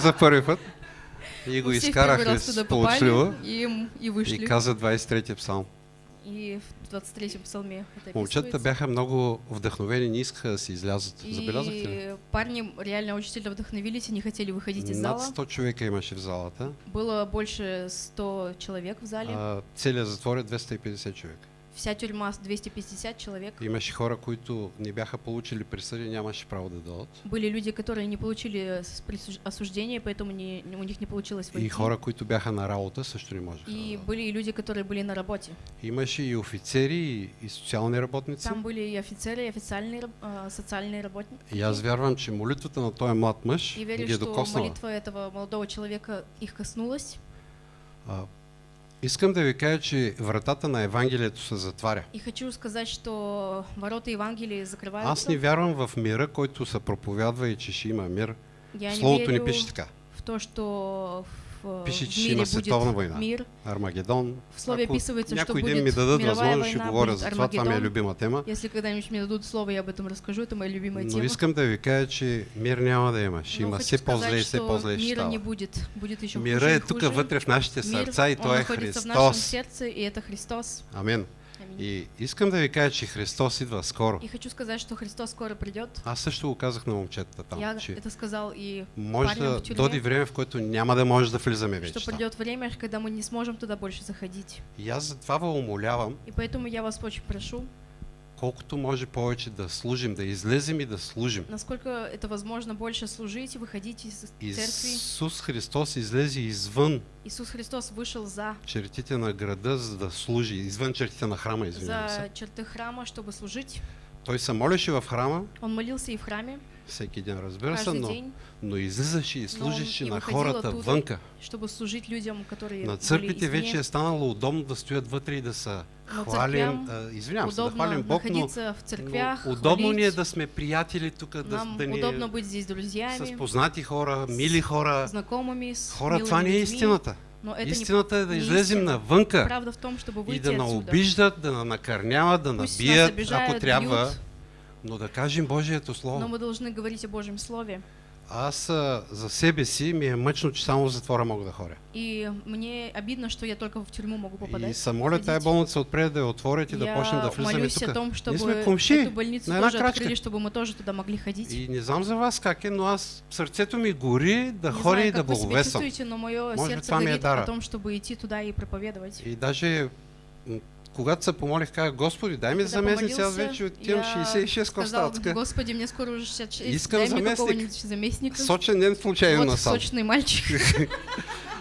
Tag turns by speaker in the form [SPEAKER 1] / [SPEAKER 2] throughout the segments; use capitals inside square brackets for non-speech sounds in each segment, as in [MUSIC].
[SPEAKER 1] за първи път. И го
[SPEAKER 2] туда
[SPEAKER 1] сполучливо
[SPEAKER 2] и, и
[SPEAKER 1] и
[SPEAKER 2] вышли.
[SPEAKER 1] каза 23-ти псалм.
[SPEAKER 2] И в 23-м псалме это
[SPEAKER 1] Момчетата бяха много вдъхновени, не искаха да си излязат. Забелязахте ли?
[SPEAKER 2] И парни реально очень сильно вдохновились и не хотели выходить из
[SPEAKER 1] Над
[SPEAKER 2] зала.
[SPEAKER 1] 100 човека имаше в залата.
[SPEAKER 2] Было больше 100 человек в зале.
[SPEAKER 1] А, целият затвор е 250 човека.
[SPEAKER 2] Вся тюрьма с 250 человек.
[SPEAKER 1] Имаше хора, които не бяха получили присъди, нямаше право да дойдат.
[SPEAKER 2] Были люди, которые не получили присуж- осуждение, поэтому не, у них не получилось
[SPEAKER 1] И
[SPEAKER 2] войти.
[SPEAKER 1] хора, които бяха на работа, също не можеха. да
[SPEAKER 2] И
[SPEAKER 1] дойдат.
[SPEAKER 2] были и люди, которые были на работе.
[SPEAKER 1] Имаше и офицери, и, и социални работници.
[SPEAKER 2] Там были и офицеры, и официальные а, социальные работники.
[SPEAKER 1] И аз вярвам, че молитвата на този млад мъж
[SPEAKER 2] И
[SPEAKER 1] ги
[SPEAKER 2] верю,
[SPEAKER 1] е
[SPEAKER 2] что
[SPEAKER 1] докоснала.
[SPEAKER 2] молитва этого молодого человека их коснулась.
[SPEAKER 1] Искам да ви кажа, че вратата на Евангелието се затваря.
[SPEAKER 2] И хочу сказать, что ворота Евангелия закрываются.
[SPEAKER 1] Аз не вярвам в мира, който се проповядва и че ще има мир.
[SPEAKER 2] Я не
[SPEAKER 1] Словото ни
[SPEAKER 2] верю
[SPEAKER 1] пише така.
[SPEAKER 2] в то, что в,
[SPEAKER 1] Пише, че
[SPEAKER 2] мире
[SPEAKER 1] има
[SPEAKER 2] будет
[SPEAKER 1] световна война.
[SPEAKER 2] мир.
[SPEAKER 1] Армагедон.
[SPEAKER 2] В слове
[SPEAKER 1] Ако
[SPEAKER 2] описывается,
[SPEAKER 1] някой ден ми дадат възможност, ще говоря за това. Това ми е любима тема.
[SPEAKER 2] Если когда-нибудь мне дадут слово, я об этом расскажу. Это моя любимая
[SPEAKER 1] Но
[SPEAKER 2] тема.
[SPEAKER 1] искам да ви кажа, че мир няма да има. Ще
[SPEAKER 2] Но
[SPEAKER 1] има все по-зле и все по-зле ще
[SPEAKER 2] мира не
[SPEAKER 1] става.
[SPEAKER 2] будет. Будет еще
[SPEAKER 1] Мира е тук вътре в нашите
[SPEAKER 2] Мир,
[SPEAKER 1] сърца и
[SPEAKER 2] он
[SPEAKER 1] той е
[SPEAKER 2] находится в нашем
[SPEAKER 1] Христос.
[SPEAKER 2] сердце, и это Христос.
[SPEAKER 1] Амин.
[SPEAKER 2] Аминь.
[SPEAKER 1] И искам да ви кажа, че Христос идва скоро.
[SPEAKER 2] И хочу сказать, что Христос скоро придет.
[SPEAKER 1] Аз също го казах на момчетата там,
[SPEAKER 2] Я
[SPEAKER 1] че
[SPEAKER 2] это сказал и
[SPEAKER 1] може да
[SPEAKER 2] в
[SPEAKER 1] доди време, в което няма да може да влизаме вече
[SPEAKER 2] что придет время, когда мы не сможем туда больше заходить.
[SPEAKER 1] И аз затова ви умолявам,
[SPEAKER 2] И поэтому я вас очень прошу,
[SPEAKER 1] колкото може повече да служим, да излезем и да служим.
[SPEAKER 2] насколько это возможно, больше служить, выходить из церкви.
[SPEAKER 1] Исус Христос излезе извън
[SPEAKER 2] Иисус Христос вышел за,
[SPEAKER 1] чертите на града, за да служи, извън чертите на храма, извинявам
[SPEAKER 2] за черты храма, чтобы служить.
[SPEAKER 1] Той се молеше в храма,
[SPEAKER 2] Он молился и в храме
[SPEAKER 1] всеки ден разбира се, но,
[SPEAKER 2] день,
[SPEAKER 1] но излизаше и служеше на хората
[SPEAKER 2] оттуда.
[SPEAKER 1] вънка.
[SPEAKER 2] чтобы служить людям, которые
[SPEAKER 1] На църквите вече е станало удобно да стоят вътре и да са хвалим, а, извинявам се, да хвалим Бог, но,
[SPEAKER 2] в церквях,
[SPEAKER 1] но удобно ни е да сме приятели тук, да, да ни
[SPEAKER 2] удобно быть здесь
[SPEAKER 1] с
[SPEAKER 2] друзьями,
[SPEAKER 1] познати хора, мили хора.
[SPEAKER 2] знакомыми, с
[SPEAKER 1] Хора, това не е истината.
[SPEAKER 2] Но это не
[SPEAKER 1] Истината е да
[SPEAKER 2] не
[SPEAKER 1] излезем
[SPEAKER 2] истина.
[SPEAKER 1] навънка
[SPEAKER 2] том,
[SPEAKER 1] и да наобиждат, да накърняват, да набият, ако трябва, но да кажем Божието
[SPEAKER 2] но
[SPEAKER 1] Слово.
[SPEAKER 2] мы должны говорить о Божьем Слове.
[SPEAKER 1] Аз а, за себе си ми е мъчно, че само в затвора мога да ходя.
[SPEAKER 2] И мне обидно, что я только в тюрьму могу попадать.
[SPEAKER 1] И се моля тая болница отпред да я отворят и да
[SPEAKER 2] я
[SPEAKER 1] почнем да влизаме
[SPEAKER 2] молюсь о
[SPEAKER 1] тук.
[SPEAKER 2] том, чтобы
[SPEAKER 1] сме комши
[SPEAKER 2] эту больницу
[SPEAKER 1] на
[SPEAKER 2] тоже
[SPEAKER 1] крачка.
[SPEAKER 2] открыли, чтобы мы тоже туда могли ходить.
[SPEAKER 1] И не знам за вас как е, но аз сърцето ми гори да
[SPEAKER 2] не
[SPEAKER 1] ходя
[SPEAKER 2] знаю,
[SPEAKER 1] и да
[SPEAKER 2] как вы себя
[SPEAKER 1] благовествам.
[SPEAKER 2] чувствуете, но мое
[SPEAKER 1] Может
[SPEAKER 2] сердце горит
[SPEAKER 1] дара.
[SPEAKER 2] о том, чтобы идти туда и проповедовать.
[SPEAKER 1] И даже когато се помолих, казах, Господи, дай ми
[SPEAKER 2] Когда
[SPEAKER 1] заместници, аз вече отивам
[SPEAKER 2] я
[SPEAKER 1] 66
[SPEAKER 2] Сказал,
[SPEAKER 1] коста.
[SPEAKER 2] Господи, мне скоро уже 66,
[SPEAKER 1] Искам
[SPEAKER 2] дай
[SPEAKER 1] заместник.
[SPEAKER 2] заместника.
[SPEAKER 1] Сочен ден случайно
[SPEAKER 2] вот
[SPEAKER 1] насам.
[SPEAKER 2] сочный мальчик. [LAUGHS]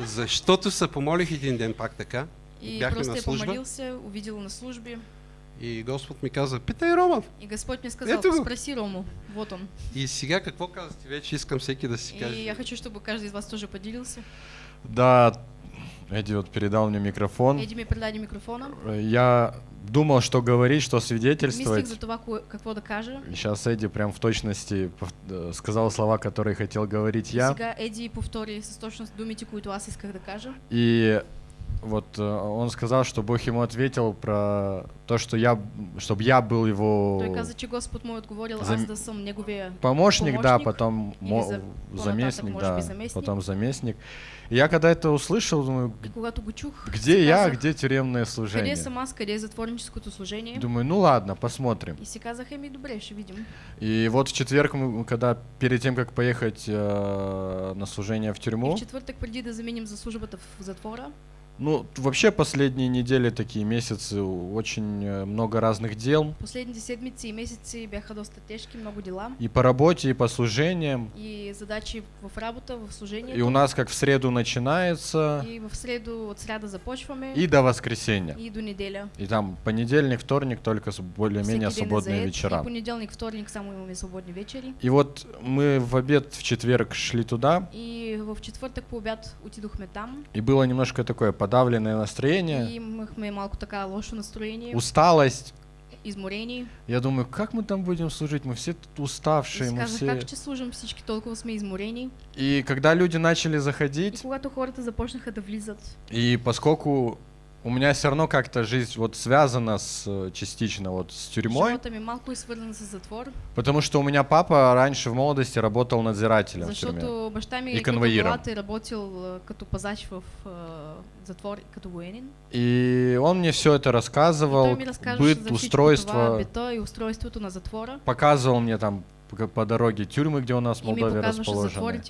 [SPEAKER 1] Защото се помолих един ден пак така.
[SPEAKER 2] И
[SPEAKER 1] Бяхме
[SPEAKER 2] просто
[SPEAKER 1] на
[SPEAKER 2] я
[SPEAKER 1] служба.
[SPEAKER 2] помолился, увидел на службе.
[SPEAKER 1] И Господ ми каза, питай Роман.
[SPEAKER 2] И Господь мне сказал,
[SPEAKER 1] Ето го.
[SPEAKER 2] спроси Рому. Вот он.
[SPEAKER 1] И сега какво казвате? Вече искам всеки да си
[SPEAKER 2] И
[SPEAKER 1] каже.
[SPEAKER 2] я хочу, чтобы каждый из вас тоже поделился.
[SPEAKER 3] Да, Эдди вот передал мне микрофон.
[SPEAKER 2] Эдди мне передали микрофона.
[SPEAKER 3] Я думал, что говорить, что
[SPEAKER 2] Мислих
[SPEAKER 3] свидетельствовать.
[SPEAKER 2] за това, какво да кажа.
[SPEAKER 3] Сейчас Эдди прям в точности э, сказал слова, которые хотел говорить я.
[SPEAKER 2] Сега Еди повтори с точност думите, които аз исках да кажа.
[SPEAKER 3] И вот э, он сказал, что Бог ему ответил про то, что я, чтобы я был его
[SPEAKER 2] Той каза, че Господ му е отговорил,
[SPEAKER 3] Зам-
[SPEAKER 2] аз да съм неговия
[SPEAKER 3] помощник, да, потом
[SPEAKER 2] или
[SPEAKER 3] мо-
[SPEAKER 2] за-
[SPEAKER 3] заместник, да,
[SPEAKER 2] заместник.
[SPEAKER 3] потом заместник. И я когда это услышал, думаю,
[SPEAKER 2] И когато го чух,
[SPEAKER 3] где я, где тюремное
[SPEAKER 2] къде
[SPEAKER 3] служение?
[SPEAKER 2] съм аз, къде е затворническото служение?
[SPEAKER 3] Думаю, ну ладно, посмотрим.
[SPEAKER 2] И си казах, еми добре, ще видим.
[SPEAKER 3] И вот в четверг, мы, когда перед тем, как поехать э, на служение в
[SPEAKER 2] И
[SPEAKER 3] тюрьму,
[SPEAKER 2] в четвъртък, преди да заменим за службата в затвора,
[SPEAKER 3] ну вообще последние недели, такие месяцы, очень э, много разных дел.
[SPEAKER 2] последните седмици и месеци бяха доста тежки, много дела.
[SPEAKER 3] И по работе, и по служениям.
[SPEAKER 2] И задачи в работа, в служение.
[SPEAKER 3] И у нас как в среду начинается,
[SPEAKER 2] И в среду от сряда започваме.
[SPEAKER 3] и до воскресенья.
[SPEAKER 2] и до неделя.
[SPEAKER 3] И там понедельник, вторник только более-менее свободные вечера.
[SPEAKER 2] И понеделник, вторник само имаме свободни вечери.
[SPEAKER 3] И вот мы в обед в четверг шли туда,
[SPEAKER 2] И в четвъртък по обяд отидохме там.
[SPEAKER 3] и было немножко такое подавленное
[SPEAKER 2] И
[SPEAKER 3] настроение,
[SPEAKER 2] имахме малко така лошо настроение,
[SPEAKER 3] усталость.
[SPEAKER 2] изморени.
[SPEAKER 3] Я думаю, как мы там будем служить? Мы все тут
[SPEAKER 2] И
[SPEAKER 3] уставшие, мы все...
[SPEAKER 2] как ще служим всички, толкова сме изморени.
[SPEAKER 3] И когда люди начали
[SPEAKER 2] И
[SPEAKER 3] заходить,
[SPEAKER 2] когато хората започнаха да влизат,
[SPEAKER 3] и поскольку у меня все равно как-то жизнь вот связана с, э, частично вот с тюрьмой,
[SPEAKER 2] Живота ми малко е свързан с затвор,
[SPEAKER 3] потому что у меня папа раньше в молодости работал надзирателем в тюрьме.
[SPEAKER 2] защото баща ми
[SPEAKER 3] И
[SPEAKER 2] като е работил а, като пазач в затвор, като военен.
[SPEAKER 3] И он мне все это рассказывал, быт,
[SPEAKER 2] за това,
[SPEAKER 3] устройство,
[SPEAKER 2] бита и на затвора.
[SPEAKER 3] показывал мне там по, дороге тюрьмы, где у нас в Молдове расположены.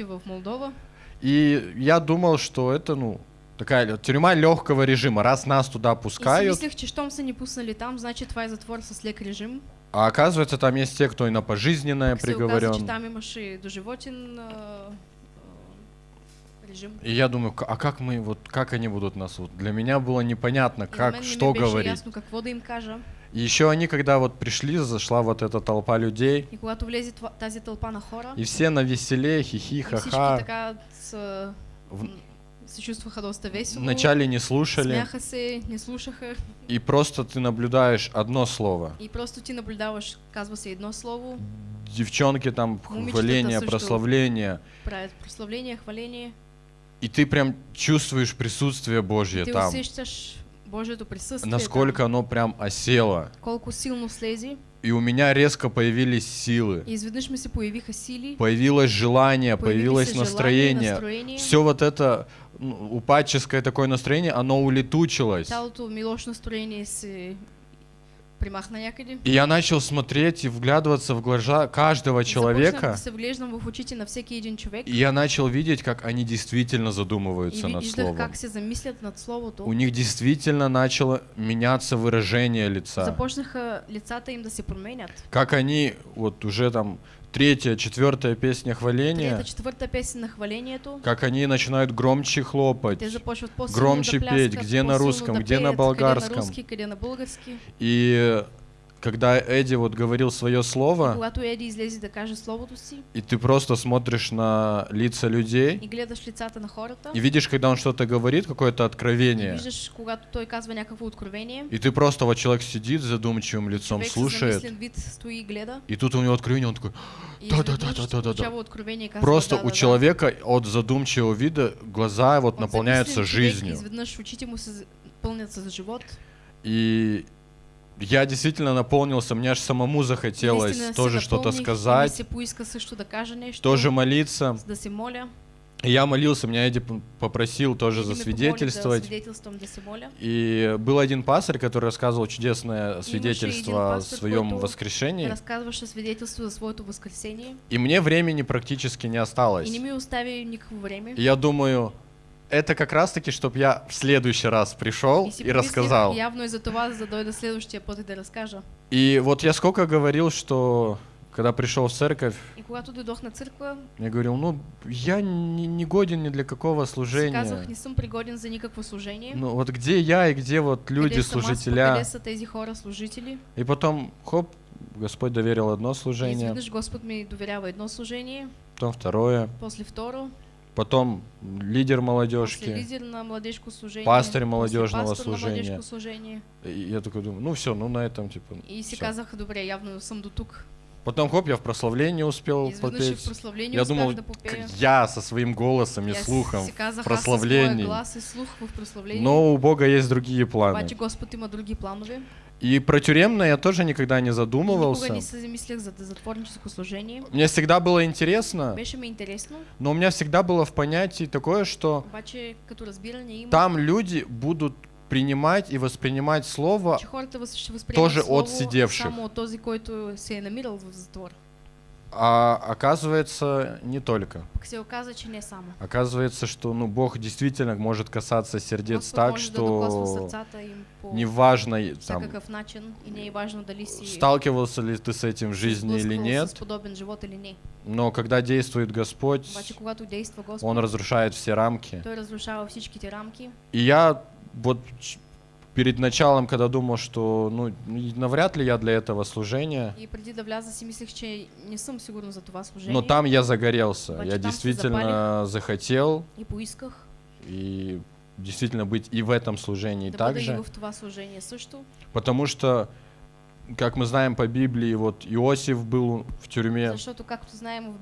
[SPEAKER 3] И я думал, что это, ну, такая тюрьма легкого режима. Раз нас туда
[SPEAKER 2] И
[SPEAKER 3] пускают,
[SPEAKER 2] мислех, че щом са ни пуснали там, значит е затвор с лек режим.
[SPEAKER 3] а оказывается, там есть те, кто и на пожизненное
[SPEAKER 2] оказа,
[SPEAKER 3] приговорен.
[SPEAKER 2] че там имаше доживотен а, а, режим.
[SPEAKER 3] И я думаю, «К- а как мы, вот, как они будут нас, вот, для меня было непонятно,
[SPEAKER 2] И
[SPEAKER 3] как,
[SPEAKER 2] не
[SPEAKER 3] что говорить.
[SPEAKER 2] ясно какво да им кажа.
[SPEAKER 3] И еще они, когда вот пришли, зашла вот эта толпа людей,
[SPEAKER 2] И когато влезе това- тази тълпа на хора,
[SPEAKER 3] и все на веселе, хихи,
[SPEAKER 2] и
[SPEAKER 3] ха-ха.
[SPEAKER 2] така са,
[SPEAKER 3] В-
[SPEAKER 2] м, се чувстваха доста весело.
[SPEAKER 3] Вначале не слушали,
[SPEAKER 2] Смяха се, не слушаха.
[SPEAKER 3] и просто ты наблюдаешь одно слово.
[SPEAKER 2] И просто ти наблюдаваш, казва се едно слово,
[SPEAKER 3] Девчонки там, хваление, прославление.
[SPEAKER 2] прославление, хваление.
[SPEAKER 3] И ты прям чувствуешь присутствие Божье там.
[SPEAKER 2] присъствие
[SPEAKER 3] Насколько
[SPEAKER 2] там,
[SPEAKER 3] оно прям осело.
[SPEAKER 2] колко силно слези.
[SPEAKER 3] И у меня резко появились силы. Появилось желание, появилось настроение.
[SPEAKER 2] настроение.
[SPEAKER 3] Все вот это ну, упадческое такое настроение, оно улетучилось. И я начал смотреть и вглядываться в глаза каждого человека. И я начал видеть, как они действительно задумываются над словом. У них действительно начало меняться выражение лица.
[SPEAKER 2] Променят.
[SPEAKER 3] Как они, вот уже там третья, четвертая песня хваления,
[SPEAKER 2] Трета, четвърта песен на хвалението.
[SPEAKER 3] как они начинают громче хлопать. Громче петь, где на русском, где на болгарском. И когда Эдди вот говорил свое
[SPEAKER 2] И
[SPEAKER 3] слово,
[SPEAKER 2] когато Еди излезе да каже словото си
[SPEAKER 3] и ты просто смотришь на лица людей,
[SPEAKER 2] и гледаш лицата на хората,
[SPEAKER 3] и видишь, когда он что-то говорит, какое-то
[SPEAKER 2] и
[SPEAKER 3] откровение,
[SPEAKER 2] виждаш, когато той казва някакво откровение,
[SPEAKER 3] и ты просто вот человек сидит задумчивым лицом, слушает,
[SPEAKER 2] вид стои и гледа.
[SPEAKER 3] и тут у него откровение, он такой,
[SPEAKER 2] И
[SPEAKER 3] Да-да-да-да-да-да-да.
[SPEAKER 2] изведнъж получава откровение и казва,
[SPEAKER 3] просто
[SPEAKER 2] да,
[SPEAKER 3] у
[SPEAKER 2] да,
[SPEAKER 3] человека от задумчивого вида глаза вот
[SPEAKER 2] да. От
[SPEAKER 3] наполняются жизнью.
[SPEAKER 2] Изведнъж очите му се пълнят с живот.
[SPEAKER 3] И я действительно наполнился, мне аж самому захотелось тоже что-то сказать, тоже молиться. И я молился, меня Эдди попросил тоже
[SPEAKER 2] помоли
[SPEAKER 3] засвидетельствовать.
[SPEAKER 2] Да.
[SPEAKER 3] И был один пастырь, который рассказывал чудесное свидетельство о своем воскрешении.
[SPEAKER 2] Разказваше свидетелство за възкресение.
[SPEAKER 3] И мне времени практически не осталось.
[SPEAKER 2] И не ми остави никакво време.
[SPEAKER 3] И я думаю, это как раз-таки, чтобы я в следующий раз пришел
[SPEAKER 2] И
[SPEAKER 3] и рассказал.
[SPEAKER 2] Явно и за това, за да дойда следващия път и да разкажа.
[SPEAKER 3] И вот я сколько говорил, что когда пришел в церковь,
[SPEAKER 2] И когато дойдох на църква,
[SPEAKER 3] я говорил, ну, я не, не годен ни для какого служения.
[SPEAKER 2] казах, не съм пригоден за никакво служение.
[SPEAKER 3] Ну, вот где я и где вот люди, служителя.
[SPEAKER 2] Хора, служители?
[SPEAKER 3] И потом, хоп, Господь доверил одно
[SPEAKER 2] И
[SPEAKER 3] служение,
[SPEAKER 2] изведнъж Господ ми доверява едно служение,
[SPEAKER 3] потом второе,
[SPEAKER 2] после второ,
[SPEAKER 3] потом лидер
[SPEAKER 2] после
[SPEAKER 3] молодежки.
[SPEAKER 2] лидер на младежко служение,
[SPEAKER 3] Пастырь
[SPEAKER 2] после
[SPEAKER 3] молодежного
[SPEAKER 2] пастор на
[SPEAKER 3] служения.
[SPEAKER 2] младежко служение.
[SPEAKER 3] И я такой думаю, ну все, ну на этом типа.
[SPEAKER 2] И си
[SPEAKER 3] всё.
[SPEAKER 2] казах, добре, явно съм до тук.
[SPEAKER 3] Потом хоп, я в прославлении успел
[SPEAKER 2] Изведнъж и в
[SPEAKER 3] попеть.
[SPEAKER 2] прославление
[SPEAKER 3] Я думал, я со своим голосом и
[SPEAKER 2] аз
[SPEAKER 3] слухом в прославлении.
[SPEAKER 2] глас и слух в прославление.
[SPEAKER 3] Но у Бога есть другие планы.
[SPEAKER 2] Обаче Господ има други планове.
[SPEAKER 3] И про тюремное я тоже никогда не задумывался.
[SPEAKER 2] не замислях за затворническо служение.
[SPEAKER 3] Мне всегда было интересно,
[SPEAKER 2] Беше ми интересно,
[SPEAKER 3] но у меня всегда было в понятии такое, что
[SPEAKER 2] обаче като разбиране има,
[SPEAKER 3] там люди будут принимать и воспринимать слово Тоже
[SPEAKER 2] слово
[SPEAKER 3] от седевших.
[SPEAKER 2] само този, който се е намирал в затвор.
[SPEAKER 3] А оказывается, не только. Оказывается, что ну, Бог действительно может касаться сердец
[SPEAKER 2] Господ
[SPEAKER 3] так, что неважно там, сталкивался ли ты с этим в жизни или нет, но когда действует Господь, Он разрушает все рамки. И я вот перед началом, когда думал, что ну навряд ли я для этого служения,
[SPEAKER 2] И мислех, че не сигурна за това служение.
[SPEAKER 3] но там я загорелся.
[SPEAKER 2] Обаче
[SPEAKER 3] Я
[SPEAKER 2] там
[SPEAKER 3] действительно захотел.
[SPEAKER 2] И поисках.
[SPEAKER 3] И действительно быть и в этом служении
[SPEAKER 2] да
[SPEAKER 3] также,
[SPEAKER 2] служение
[SPEAKER 3] потому что как мы знаем по Библии, вот Иосиф был в тюрьме,
[SPEAKER 2] знаем в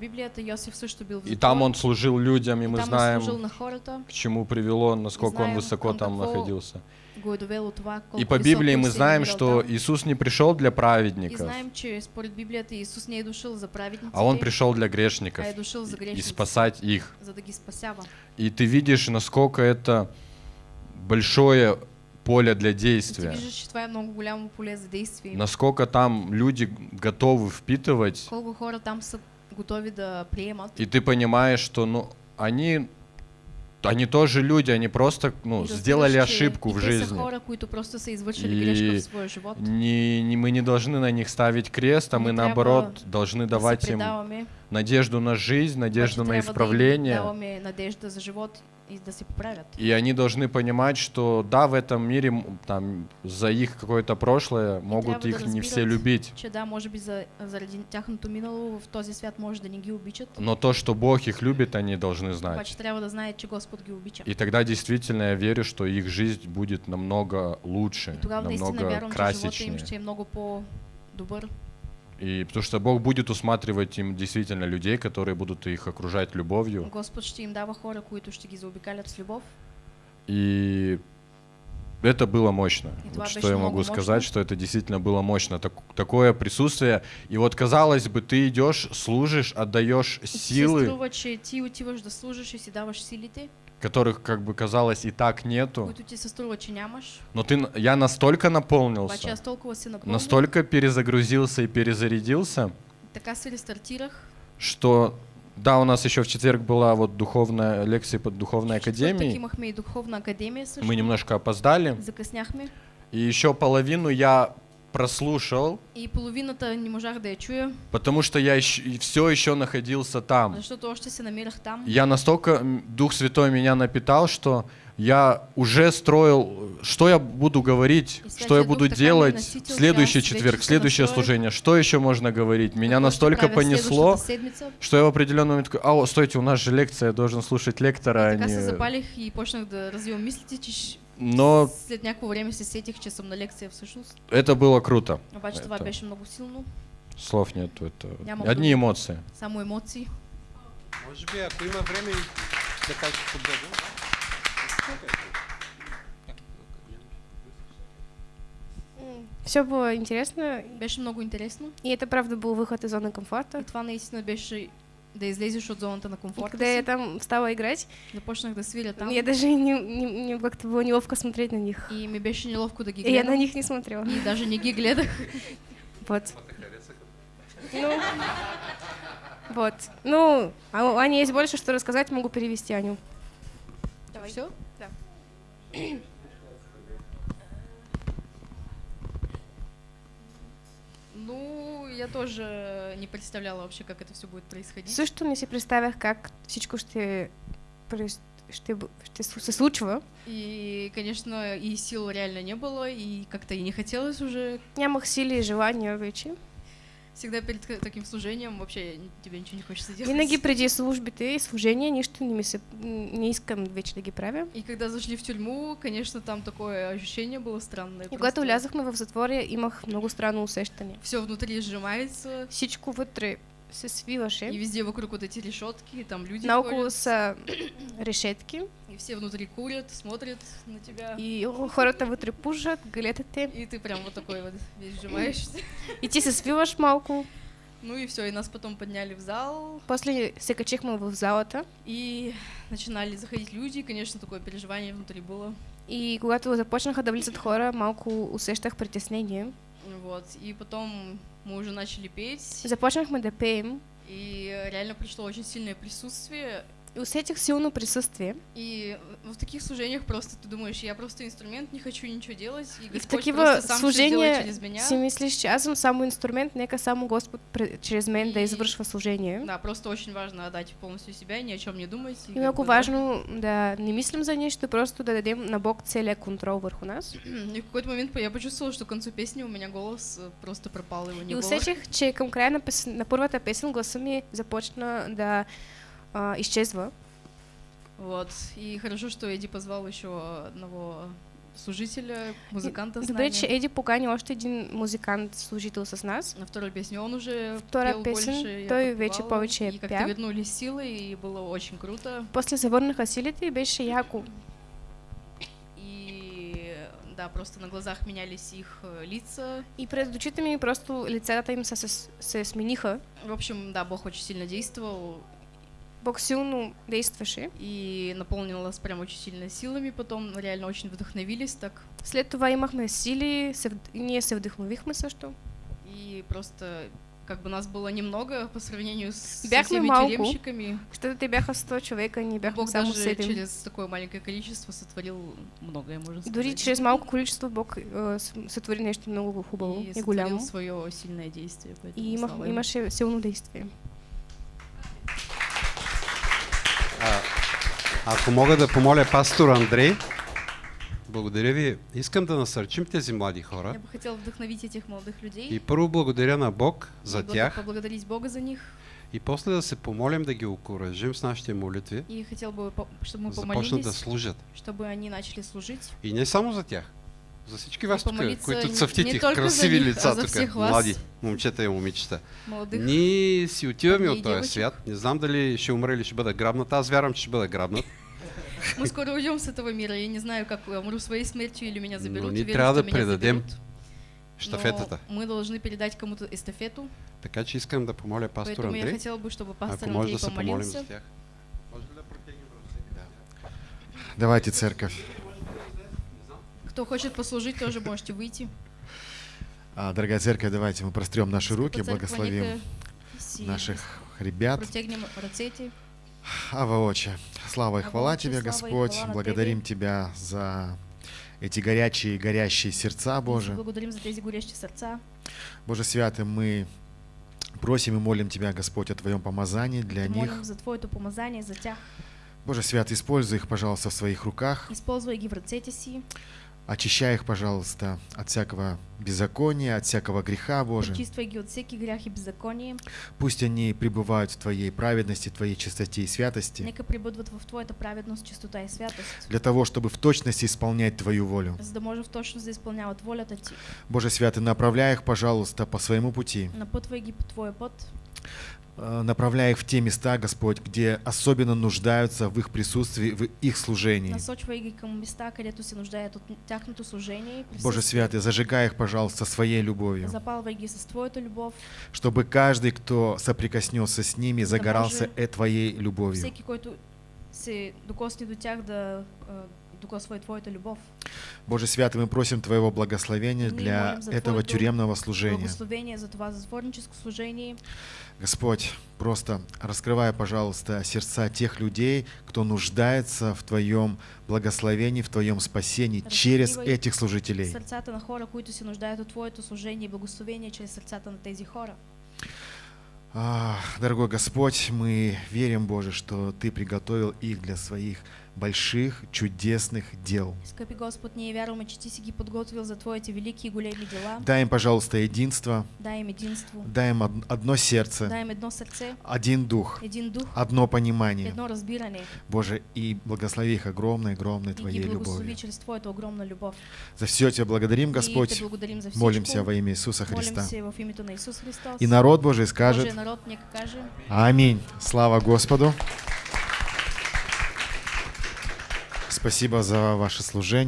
[SPEAKER 2] в
[SPEAKER 3] и там он служил людям, и
[SPEAKER 2] и
[SPEAKER 3] мы
[SPEAKER 2] там
[SPEAKER 3] знаем,
[SPEAKER 2] на хората,
[SPEAKER 3] к чему привело, насколько он
[SPEAKER 2] знаем,
[SPEAKER 3] высоко
[SPEAKER 2] он
[SPEAKER 3] там
[SPEAKER 2] какво
[SPEAKER 3] находился. И по Библии мы знаем, что. Иисус не пришел для праведников, а Он пришел для грешников
[SPEAKER 2] а
[SPEAKER 3] и спасать их. И ты видишь, насколько это большое поле для действия, насколько там люди готовы впитывать, и ты понимаешь, что ну они они тоже люди, они просто ну, сделали ошибку в жизни.
[SPEAKER 2] хора, просто
[SPEAKER 3] И. Не, не- мы не должны на них ставить крест, а мы
[SPEAKER 2] трябва
[SPEAKER 3] наоборот должны давать им надежду на жизнь, надежду на
[SPEAKER 2] трябва да и да се поправят.
[SPEAKER 3] И они должны понимать, что да, в этом мире там за их какое-то прошлое могут их
[SPEAKER 2] да
[SPEAKER 3] не все любить.
[SPEAKER 2] Че да, може би за, заради тяхното минало в този свят може да не ги обичат,
[SPEAKER 3] Но то, что Бог их любит, они должны знать.
[SPEAKER 2] обаче трябва да знаят, че Господ ги обича.
[SPEAKER 3] И тогда действительно я верю, что их жизнь будет намного лучше,
[SPEAKER 2] И тогава наистина
[SPEAKER 3] намного
[SPEAKER 2] вярвам, че живота им ще е много по-добър.
[SPEAKER 3] И потому что Бог будет усматривать им действительно людей, которые будут их окружать любовью.
[SPEAKER 2] Господ ще им дава хора, които ще ги заобикалят с любов.
[SPEAKER 3] И это было мощно.
[SPEAKER 2] И
[SPEAKER 3] Вот что я могу
[SPEAKER 2] мощно.
[SPEAKER 3] сказать, что это действительно было мощно. Так- такое присутствие. И вот казалось бы, ты идешь, служишь, отдаешь силы,
[SPEAKER 2] струва, че ти отиваш да служиш и си даваш силите,
[SPEAKER 3] которых, как бы казалось, и так нету. Но ты, я настолько наполнился, настолько перезагрузился и перезарядился,
[SPEAKER 2] рестартирах.
[SPEAKER 3] что да, у нас еще в четверг была вот духовная лекция под духовной академией. Мы немножко опоздали. И еще половину я прослушал,
[SPEAKER 2] И половината не можах да я чуя,
[SPEAKER 3] потому что я все еще находился там.
[SPEAKER 2] защото още се намирах там.
[SPEAKER 3] Я настолько, Дух Святой меня напитал, что я уже строил, что я буду говорить,
[SPEAKER 2] И
[SPEAKER 3] что я
[SPEAKER 2] Дух
[SPEAKER 3] буду делать в следующий четверг, в следующее
[SPEAKER 2] настроих.
[SPEAKER 3] служение, что еще можно говорить. Меня настолько понесло, что я в определенный момент такой, а, стойте, у нас же лекция, я должен слушать лектора, а
[SPEAKER 2] Така се
[SPEAKER 3] не...
[SPEAKER 2] запалих и почнах да развивам мислите, че
[SPEAKER 3] Но
[SPEAKER 2] след някакво време се сетих, че съм на лекция всъщност.
[SPEAKER 3] это было круто.
[SPEAKER 2] Обаче това беше много силно.
[SPEAKER 3] Слов нету, это одни эмоции.
[SPEAKER 2] Само емоции.
[SPEAKER 1] Може би, ако има време да кажеш по-дълго.
[SPEAKER 4] Все было интересно,
[SPEAKER 2] Беше много интересно.
[SPEAKER 4] и это правда был выход из зоны комфорта.
[SPEAKER 2] И това наистина беше да излезеш от зоната на комфорта
[SPEAKER 4] когда я там стала играть,
[SPEAKER 2] Започнах да свиря там.
[SPEAKER 4] я даже не, не- мне как-то было неловко смотреть на них.
[SPEAKER 2] И ми беше неловко да ги
[SPEAKER 4] И я на них не смотрела.
[SPEAKER 2] И даже не ги гледах. [LAUGHS]
[SPEAKER 4] Вот. Ну, вот. Ну, а у Ани есть больше, что рассказать, могу перевести Аню.
[SPEAKER 2] Давай. Все?
[SPEAKER 4] Да.
[SPEAKER 2] Ну, я тоже не представляла вообще, как это все будет происходить.
[SPEAKER 4] Също не си представях как всичко ще, ще, ще се случва.
[SPEAKER 2] И, конечно, и сил реально не было, и как-то и не хотелось уже.
[SPEAKER 4] Нямах сили и желания вече.
[SPEAKER 2] Всегда перед таким служением вообще тебе ничего не хочется делать.
[SPEAKER 4] Винаги преди службите и служения нищо не, ми се, не искам вече да ги правя.
[SPEAKER 2] И когда зашли в тюрьму, конечно, там такое ощущение было странное.
[SPEAKER 4] И когато влязохме в затвора, имах много странно усещане.
[SPEAKER 2] Все внутри сжимается,
[SPEAKER 4] Всичко вътре се свиваше.
[SPEAKER 2] и везде вокруг вот эти решетки, и там люди
[SPEAKER 4] Наоколо са [CLEARS THROAT] решетки
[SPEAKER 2] и все внутри курят, смотрят на тебя.
[SPEAKER 4] и хората вътре пушат, гледат те.
[SPEAKER 2] И ты прям вот такой вот весь сжимаешься.
[SPEAKER 4] И ти се свиваш малко.
[SPEAKER 2] Ну и все, и нас потом подняли в зал,
[SPEAKER 4] После се качихме в залата
[SPEAKER 2] и начинали заходить люди, и, конечно, такое переживание внутри было.
[SPEAKER 4] и когато започнаха да влизат хора, малко усещах притеснение.
[SPEAKER 2] Вот, и потом мы уже начали петь,
[SPEAKER 4] Започнахме да пеем
[SPEAKER 2] и реально пришло очень сильное присутствие,
[SPEAKER 4] усетих силно присъствие.
[SPEAKER 2] И в таких служениях просто ты думаешь, я просто инструмент, не хочу ничего делать, и
[SPEAKER 4] И в
[SPEAKER 2] Господь
[SPEAKER 4] такива
[SPEAKER 2] сам
[SPEAKER 4] служения
[SPEAKER 2] через меня.
[SPEAKER 4] си мислиш, че аз съм само инструмент, нека само Господ пре- чрез мен да
[SPEAKER 2] И-
[SPEAKER 4] извършва служение.
[SPEAKER 2] Да, просто очень важно отдать полностью себя, ни о чем не думать.
[SPEAKER 4] И много
[SPEAKER 2] да.
[SPEAKER 4] важно да не мислим за нищо, просто да дадем на Бог целия контрол върху нас. [CLEARS THROAT]
[SPEAKER 2] И в какой-то момент я почувствовала, что к концу песни у меня голос э, просто пропал, его не
[SPEAKER 4] И
[SPEAKER 2] было.
[SPEAKER 4] усетих, че към края на, пес... на първата песен гласа ми започна да а, изчезва.
[SPEAKER 2] Вот. И хорошо, что Эдди позвал еще одного служителя, музыканта с
[SPEAKER 4] Добре, че
[SPEAKER 2] нами.
[SPEAKER 4] Еди покани още един музикант, служител с нас.
[SPEAKER 2] На второй песне он уже
[SPEAKER 4] Втора
[SPEAKER 2] пел
[SPEAKER 4] песен,
[SPEAKER 2] больше,
[SPEAKER 4] той вече повече
[SPEAKER 2] И как-то вернулись силы, и было очень круто.
[SPEAKER 4] После се върнаха силите и беше яко.
[SPEAKER 2] И да, просто на глазах менялись их э, лица.
[SPEAKER 4] И пред очите ми просто лицата им се, се смениха.
[SPEAKER 2] В общем, да, Бог очень сильно действовал
[SPEAKER 4] Бог силно действаше.
[SPEAKER 2] и наполнил нас прям очень сильно силами. Потом реально очень вдохновились так.
[SPEAKER 4] След това имахме сили, се, и ние се вдъхновихме също.
[SPEAKER 2] И просто как бы нас было немного по сравнению с со
[SPEAKER 4] Бяхме
[SPEAKER 2] всеми
[SPEAKER 4] малко.
[SPEAKER 2] тюремщиками.
[SPEAKER 4] Щото те бяха 100 човека, ние бяхме
[SPEAKER 2] Бог даже
[SPEAKER 4] 7.
[SPEAKER 2] через такое маленькое количество сотворил многое, можно сказать.
[SPEAKER 4] Дори чрез малко количество Бог е, с- сътвори нещо много хубаво
[SPEAKER 2] и
[SPEAKER 4] и голямо.
[SPEAKER 2] свое сильное действие.
[SPEAKER 4] И имах, имаше силно действие.
[SPEAKER 1] Ако мога да помоля пастор Андрей, благодаря ви. Искам да насърчим тези млади хора.
[SPEAKER 2] Я бы хотел вдохновить этих молодых людей.
[SPEAKER 1] И първо благодаря на Бог за
[SPEAKER 2] и
[SPEAKER 1] тях.
[SPEAKER 2] Поблагодарить Бога за них.
[SPEAKER 1] И после да се помолим да ги окоръжим с нашите молитви.
[SPEAKER 2] И хотел бы, чтобы мы
[SPEAKER 1] Започнат да
[SPEAKER 2] помолились,
[SPEAKER 1] служат.
[SPEAKER 2] чтобы они начали служить.
[SPEAKER 1] И не само за тях. За всички вас тук, които
[SPEAKER 2] не-
[SPEAKER 1] цъфтите,
[SPEAKER 2] не
[SPEAKER 1] красиви
[SPEAKER 2] них,
[SPEAKER 1] лица
[SPEAKER 2] а
[SPEAKER 1] тук,
[SPEAKER 2] вас.
[SPEAKER 1] млади момчета и момичета.
[SPEAKER 2] Молодых.
[SPEAKER 1] Ние си отиваме от този свят. Не знам дали ще умре или ще бъда грабнат. Аз вярвам, че ще бъда грабнат.
[SPEAKER 2] Мы скоро уйдем с этого мира. Я не знаю, как я умру своей смертью или меня заберут.
[SPEAKER 1] Но ние
[SPEAKER 2] Уверен,
[SPEAKER 1] трябва да предадем.
[SPEAKER 2] Но мы должны передать кому-то эстафету.
[SPEAKER 1] Така че искам да помоля пастор
[SPEAKER 2] поэтому я
[SPEAKER 1] Андрей,
[SPEAKER 2] хотела бы, чтобы пастор
[SPEAKER 1] ако може
[SPEAKER 2] Андрей
[SPEAKER 1] да се помолим
[SPEAKER 2] помолился.
[SPEAKER 5] Давайте, церковь.
[SPEAKER 2] Кто хочет послужить, тоже можете выйти.
[SPEAKER 5] А, дорогая церковь, давайте мы прострем наши руки, благословим наших ребят. Ава Отче, слава и
[SPEAKER 2] Ава
[SPEAKER 5] хвала Тебе,
[SPEAKER 2] и
[SPEAKER 5] Господь. Благодарим Тебя за эти горячие, горящие сердца,
[SPEAKER 2] Боже. Благодарим за тези горящие сердца.
[SPEAKER 5] Боже Святый, мы просим и молим Тебя, Господь, о Твоем помазании для
[SPEAKER 2] И молим
[SPEAKER 5] них.
[SPEAKER 2] за Твоето помазание, за тях.
[SPEAKER 5] Боже Святый, используй их, пожалуйста, в своих руках.
[SPEAKER 2] Използвай ги в ръцете си.
[SPEAKER 5] Очищай их, пожалуйста, от всякого беззакония, от всякого греха, Боже.
[SPEAKER 2] Пречиствай ги от всеки грях и беззаконие.
[SPEAKER 5] Пусть они пребывают в Твоей праведности, Твоей чистоте и святости,
[SPEAKER 2] Нека прибъдват в Твоята праведност, чистота и святост.
[SPEAKER 5] для того, чтобы в точности исполнять Твою волю.
[SPEAKER 2] За да може в точност да изпълняват волята Ти.
[SPEAKER 5] Боже Святый, направляй их, пожалуйста, по своему пути.
[SPEAKER 2] Напътвай ги по Твоя път.
[SPEAKER 5] Э, Направляй их в те места, Господь, где особенно нуждаются в их присутствии, в их служении.
[SPEAKER 2] Места, от служение.
[SPEAKER 5] Боже. Святый, зажигай их, пожалуйста, своей любовью, чтобы каждый, кто соприкоснется с ними,
[SPEAKER 2] да
[SPEAKER 5] загорался Твоей любовью.
[SPEAKER 2] Всеки, който се докосне до тях да докосва и Твоята любов.
[SPEAKER 5] Боже Святый, мы просим Твоего благословения для этого тюремного служения.
[SPEAKER 2] За служение.
[SPEAKER 5] Господь, просто раскрывай, пожалуйста, сердца тех людей, кто нуждается в Твоем благословении, в Твоем спасении через этих служителей.
[SPEAKER 2] Сърцата на хора, които се нуждаят от Твоето служение и благословение чрез сърцата на тези хора.
[SPEAKER 5] Дорогой Господь, мы верим, Боже, что Ты приготовил их для своих больших, чудесных дел.
[SPEAKER 2] Скъпи Господ, ние вярваме, че Ти си ги подготвил за Твоите велики и големи дела.
[SPEAKER 5] Дай им, пожалуйста, единство,
[SPEAKER 2] Дай им единство.
[SPEAKER 5] дай им од- одно сердце,
[SPEAKER 2] Дай им едно сърце,
[SPEAKER 5] один дух,
[SPEAKER 2] един дух,
[SPEAKER 5] одно понимание.
[SPEAKER 2] едно разбиране.
[SPEAKER 5] Боже, и благослови их огромной, огромной
[SPEAKER 2] И
[SPEAKER 5] Твоей
[SPEAKER 2] благослови
[SPEAKER 5] любовью.
[SPEAKER 2] чрез Твоята огромна любов.
[SPEAKER 5] За все Тебя благодарим,
[SPEAKER 2] И
[SPEAKER 5] Господь.
[SPEAKER 2] благодарим за.
[SPEAKER 5] Молимся во имя Иисуса Христа.
[SPEAKER 2] се в името на Исус Христос.
[SPEAKER 5] И народ Божий скажет
[SPEAKER 2] народ нека каже.
[SPEAKER 5] Аминь. Слава Господу. Спасибо за ваше служение.